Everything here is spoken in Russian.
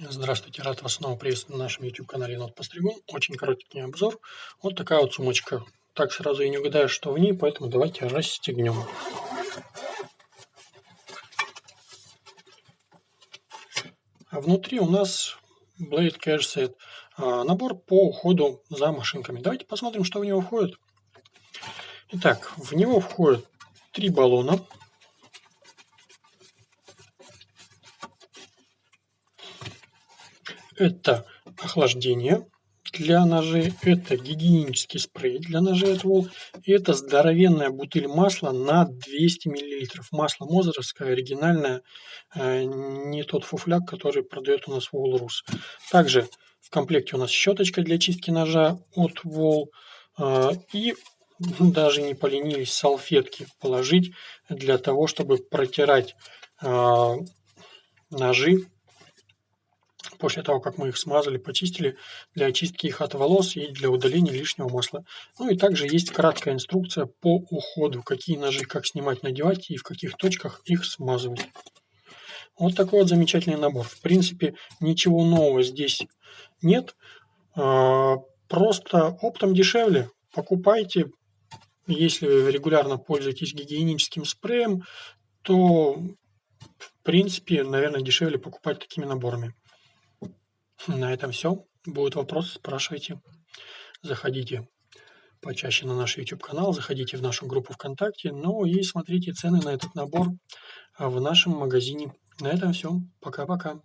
Здравствуйте, рад вас снова приветствовать на нашем YouTube-канале Енот Постригун. Очень короткий обзор. Вот такая вот сумочка. Так сразу и не угадаешь, что в ней, поэтому давайте расстегнем. А внутри у нас Blade Cash Set. А, набор по уходу за машинками. Давайте посмотрим, что в него входит. Итак, в него входит три баллона Это охлаждение для ножей, это гигиенический спрей для ножей от Wall, и это здоровенная бутыль масла на 200 мл. Масло Мозеровское, оригинальное, э, не тот фуфляк, который продает у нас Wall Rus. Также в комплекте у нас щеточка для чистки ножа от Wall, э, и даже не поленились салфетки положить для того, чтобы протирать э, ножи после того, как мы их смазали, почистили, для очистки их от волос и для удаления лишнего масла. Ну и также есть краткая инструкция по уходу, какие ножи как снимать, надевать и в каких точках их смазывать. Вот такой вот замечательный набор. В принципе, ничего нового здесь нет. А, просто оптом дешевле. Покупайте. Если вы регулярно пользуетесь гигиеническим спреем, то в принципе, наверное, дешевле покупать такими наборами. На этом все. Будут вопросы, спрашивайте. Заходите почаще на наш YouTube канал, заходите в нашу группу ВКонтакте, ну и смотрите цены на этот набор в нашем магазине. На этом все. Пока-пока.